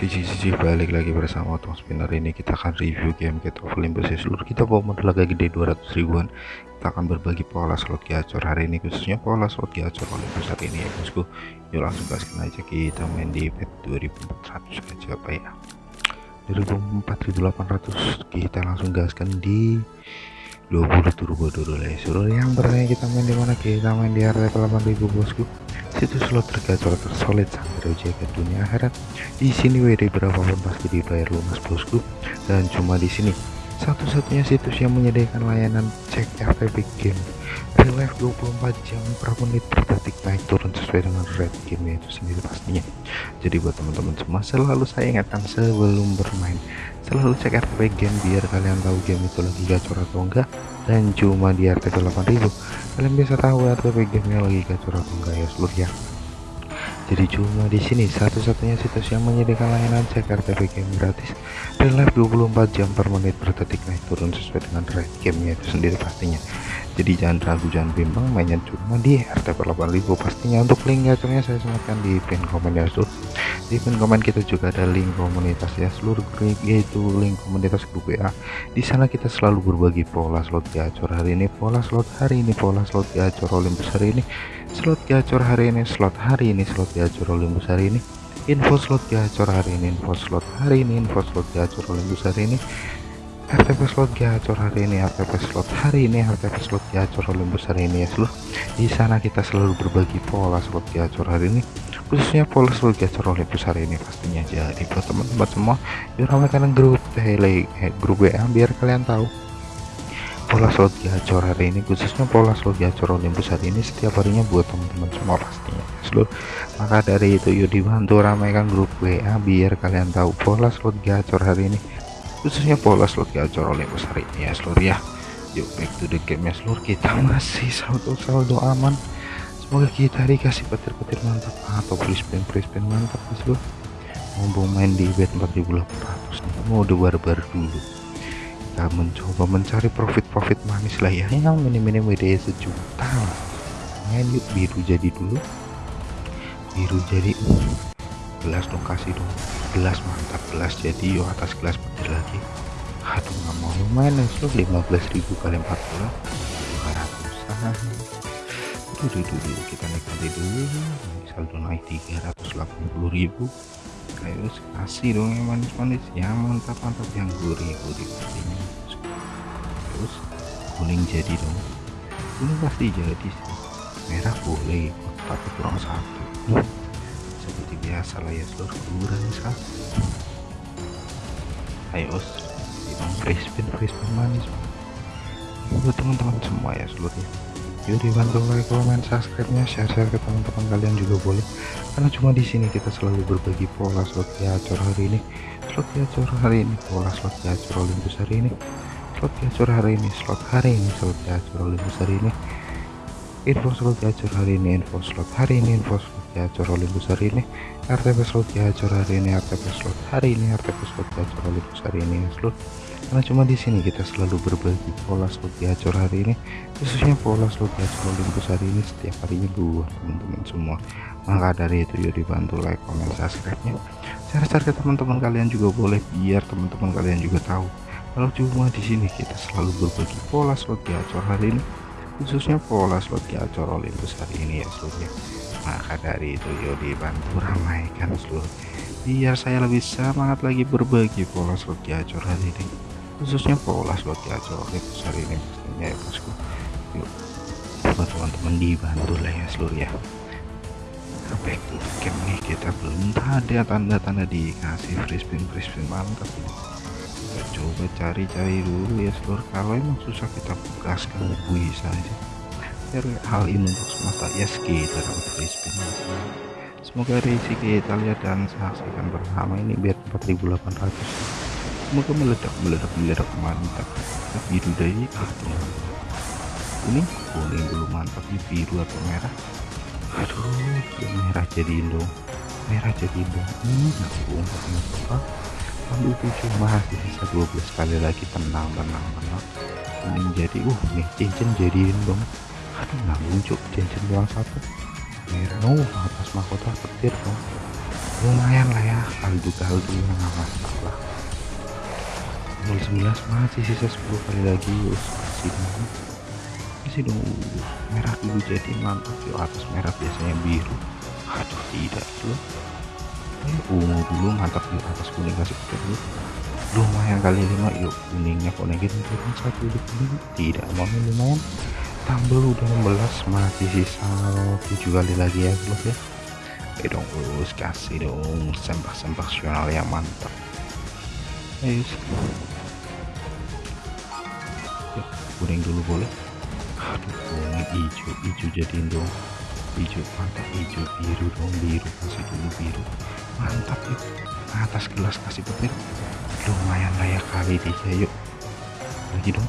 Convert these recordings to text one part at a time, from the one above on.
Cici cici balik lagi bersama Otong Spinner ini kita akan review game Get of Olympus ya. Seluruh kita bawa modal agak gede 200 ribuan. Kita akan berbagi pola slot gacor hari ini khususnya pola slot gacor Olympus hari ini ya bosku. Yuk langsung gaskan aja. Kita main di bet 2400 aja apa ya. 4800 kita langsung gaskan di 20 turbo dulu ya seluruh yang bertanya kita main di mana? Kita main di area 8000 bosku situs slot tergacor tersolid sampai jaga dunia akhirat. Di sini WD berapapun pasti dibayar lunas bosku. Dan cuma di sini satu-satunya situs yang menyediakan layanan cek FTP game. Real life 24 jam per menit per detik. Naik turun sesuai dengan red game itu sendiri pastinya. Jadi buat teman-teman semua selalu saya ingatkan sebelum bermain. Selalu cek RTP game biar kalian tahu game itu lagi gacor atau enggak. Dan cuma di RTP 8000 kalian bisa tahu RTP gamenya lagi gacor atau enggak. Ya seluruh ya jadi cuma di sini satu-satunya situs yang menyediakan layanan cek RTP game gratis. Dan live 24 jam per menit per detik. Naik turun sesuai dengan rate gamenya itu sendiri pastinya. Jadi jangan ragu jangan bimbang mainnya cuma di RTP 8000 pastinya. Untuk link gacornya saya sematkan di pin komen ya pin komen kita juga ada link komunitas ya seluruh grup yaitu link komunitas grup WA di sana kita selalu berbagi pola slot gacor hari ini pola slot hari ini pola slot gacor Olympus hari ini slot gacor hari ini slot hari ini slot gacor Olympus hari ini info slot gacor hari ini info slot hari ini info slot gacor Olympus hari ini RTP slot gacor hari ini RTP slot hari ini RTP slot gacor Olympus hari ini ya seluruh di sana kita selalu berbagi pola slot gacor hari ini khususnya slot gacor Olympus hari ini pastinya jadi buat teman-teman semua yuk ramaikan grup tele eh, grup WA biar kalian tahu. Pola slot gacor hari ini khususnya pola slot gacor Olympus hari ini setiap harinya buat teman-teman semua pastinya. Seluruh maka dari itu yuk dibantu ramaikan grup WA biar kalian tahu pola slot gacor hari ini. Khususnya pola slot gacor Olympus hari ini ya seluruh ya. Yuk back to the game ya seluruh kita masih saldo saldo aman semoga kita dikasih petir-petir mantap. Atau free spin mantap ya seluruh mau main di bet 4800 nih mode barbar dulu. Kita mencoba mencari profit-profit manis lah ya. Yang minim-minim WD sejuta. Main yuk biru jadi dulu. Biru jadi gelas dong kasih dong. Gelas mantap gelas jadi yuk atas gelas petir lagi. Aduh nggak mau main itu 15.000 kali 40 200an dulu dulu kita nikmati dulu. Saldo naik 380.000 ayo kasih dong yang manis-manis. Yang mantap-mantap yang gurih-gurih pastinya terus kuning jadi dong. Kuning pasti jadi merah boleh tapi kurang satu. Seperti biasa lah ya seluruh kurang satu ayo bang free spin free spin manis. Buat teman-teman semua ya seluruhnya yuk dibantu like comment subscribe nya share share ke teman-teman kalian juga boleh. Karena cuma di sini kita selalu berbagi pola slot gacor hari ini. Slot gacor hari ini pola slot gacor Olympus hari ini. Slot gacor hari ini slot hari ini slot gacor Olympus hari ini. Info slot gacor hari ini info slot hari ini info slot gacor Olympus hari ini. RTP slot gacor hari ini RTP slot hari ini RTP slot gacor Olympus hari ini slot karena cuma di sini kita selalu berbagi pola slot gacor hari ini. Khususnya pola slot gacor Olympus hari ini setiap harinya dua teman-teman semua. Maka dari itu yuk dibantu like comment subscribe nya share-share teman-teman kalian juga boleh biar teman-teman kalian juga tahu. Kalau cuma di sini kita selalu berbagi pola slot gacor hari ini. Khususnya pola slot gacor Olympus hari ini ya seluruhnya. Maka dari itu yuk dibantu ramaikan seluruh biar saya lebih semangat lagi berbagi pola slot gacor hari ini khususnya pola gacor Olympus hari ini ya bosku yuk buat teman-teman dibantu lah ya seluruh ya. To game nih kita belum ada tanda-tanda dikasih free spin free spin mantap ini. Coba cari-cari dulu ya seluruh. Kalau emang susah kita gaskan bisa aja. Biar hal ini untuk semesta yes kita dapat free spin semoga risi kita lihat dan saksikan bersama ini biar 4800 semoga meledak meledak meledak mantap. Biru dari atau kuning kuning dulu mantap ini biru atau merah? Aduh merah jadi dong merah jadi dong ini nabung apa ambil tujuh masih bisa 12 kali lagi tenang tenang tenang. Kuning jadi uh nih cincin jadiin dong. Aduh nabung cuk cincin doang satu. Merah oh atas mahkota petir dong. Lumayan lah ya kaldu kaldu yang masalah 019 masih sisa 10 kali lagi. Us masih dong. Masih dong. Merah dulu jadi mantap. Yuk atas merah biasanya biru. Aduh tidak tuh ungu dulu mantap yuk atas kuning kasih dulu. Lumayan kali lima yuk kuningnya konekin turun satu di kuning. Tidak mau lumayan. Tambah udah 16 masih sisa 7 kali lagi ya bro ya. Ayo dong terus kasih dong. Sembah-sembah yang mantap. Ayo kuning dulu boleh? Aduh kuning hijau hijau jadiin dong. Hijau mantap hijau biru dong biru kasih dulu biru. Mantap yuk. Atas gelas kasih petir. Lumayan layak kali tiga yuk. Lagi dong.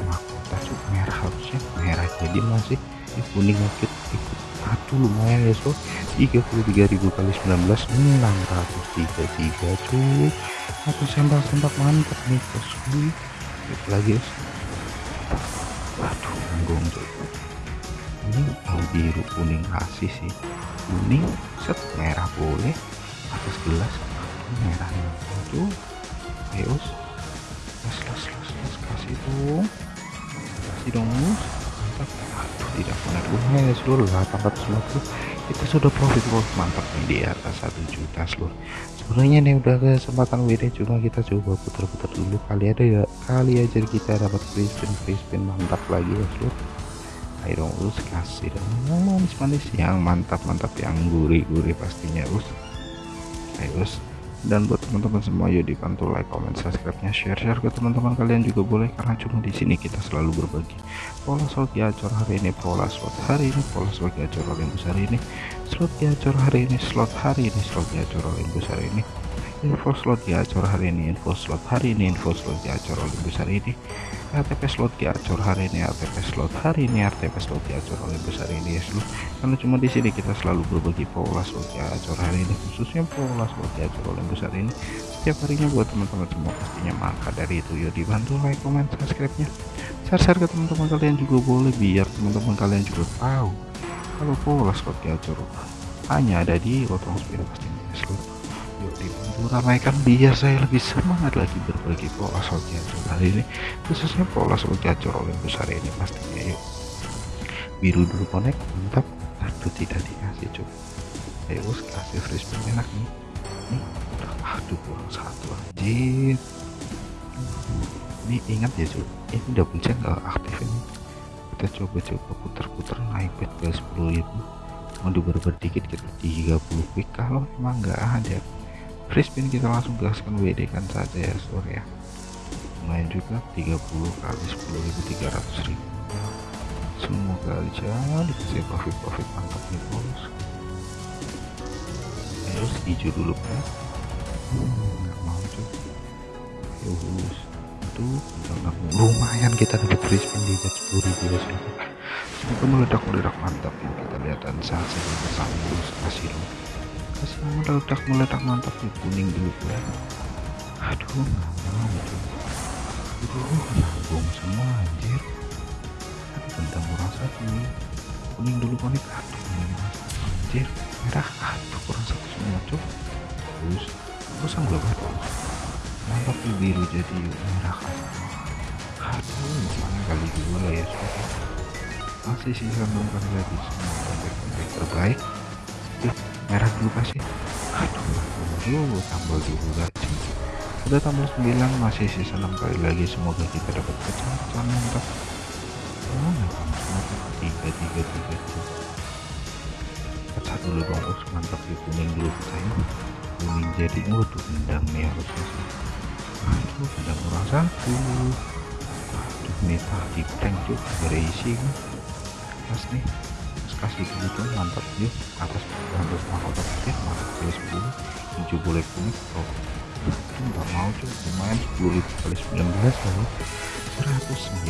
Mahkota cuk. Merah harusnya. Merah jadi masih ya, kuning ikut aduh lumayan ya so 33.000 kali 19 633 cuy aku sembak-sembak mantap nih bosku lagi ya aduh nanggung cuy ini yang biru kuning kasih sih. Kuning set merah boleh. Atas gelas merah itu ayo las las las las kasih dong kasih dong mantap. Aduh tidak lumayan ya seluruh 850 itu sudah profit bos mantap nih di atas satu juta seluruh. Sebenarnya nih udah kesempatan WD cuma kita coba putar-putar dulu. Kali ada ya kali aja kita dapat free spin free spin mantap lagi ya seluruh. Ayo dong us kasih dong. Manis-manis. Yang mantap-mantap yang gurih-gurih pastinya us. Ayo us dan buat teman-teman semua yuk dibantu like comment subscribe nya share share ke teman-teman kalian juga boleh karena cuma di sini kita selalu berbagi pola slot gacor hari ini pola slot hari ini pola slot gacor Olympus hari ini slot gacor hari ini slot hari ini slot gacor Olympus hari ini info slot gacor hari ini info slot hari ini info slot gacor Olympus hari ini. RTP slot gacor hari ini RTP slot hari ini RTP slot gacor Olympus hari ini ya seluruh karena cuma di sini kita selalu berbagi pola slot gacor hari ini khususnya pola slot gacor Olympus hari ini. Setiap harinya buat teman-teman semua pastinya maka dari itu ya dibantu like comment subscribe nya share-share ke teman-teman kalian juga boleh biar teman-teman kalian juga tahu kalau pola slot gacor hanya ada di Otong Spirit pastinya ya seluruh yuk dibantu ramaikan biar saya lebih semangat lagi berbagi pola slot gacor hari ini khususnya pola slot gacor Olympus hari ini pastinya yuk. Biru dulu connect mantap. Aduh tidak dikasih cuy ayo kasih free spin enak nih. Nih aduh kurang satu anjir. Ini ingat ya cuy ini udah pencet nggak aktif ini. Kita coba-coba putar-putar naik bet ke 10.000 mau diberber dikit kita 30 quick. Kalau emang nggak ada free spin kita langsung gaskan WD kan saja ya sore ya. Lumayan juga 30 kali 10.300 ribu semoga aja dikasih profit-profit mantap nih bos. Terus hijau dulu kan nggak mau tuh terus itu lumayan kita dapat free spin di bet 10 ribu ya semoga meledak meledak mantap. Ya kita lihat dan saja bersama kasih dulu kasih meledak meledak mantap nih kuning dulu ya aduh nggak mau tuh aduh nanggung semua anjir. Aduh bentang kurang satu kuning dulu konek. Aduh anjir. Merah aduh kurang satu semua cok terus enggak kan mantap nih biru jadi merah. Aduh mana kali dua lah ya sudah masih sisa kali lagi semua kontak-kontak terbaik. Yuk, merah dulu kasih aduh. Tambah dulu gaji udah tambah 9 masih sisa 6 kali lagi. Semoga kita dapat pecahan mantap oh mantap tiga tiga tiga pecah dulu dong us mantap di kuning dulu pecahnya kuning jadi waduh gendang nih harusnya sih. Aduh gendang kurang satu. Aduh nih tadi prank tuh berisi pas nih kasih dulu tuh mantap yuk atas atas mahkota petir mantap kali 10 hijau boleh kuning oh itu nggak mau cuy lumayan 10 ribu kali 19 lalu 190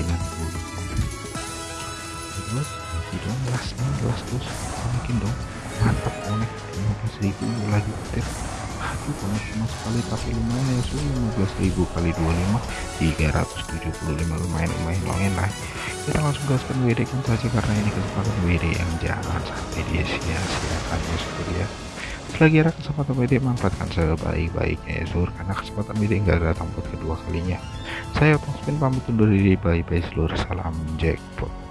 terus dong las nih las terus mungkin dong mantap konek 15 ribu lagi petir aduh konek cuma sekali tapi lumayan ya sudah 15 ribu kali 25 375 lumayan lumayan lumayan lah kita langsung gaskan WD kan saja karena ini kesempatan WD yang jangan sampai dia sia-siakan ya seperti ya. Selagi ada kesempatan media manfaatkan sebaik-baiknya ya seluruh karena kesempatan media enggak datang buat kedua kalinya. Saya Otong Spin pamit undur diri bye bye seluruh salam jackpot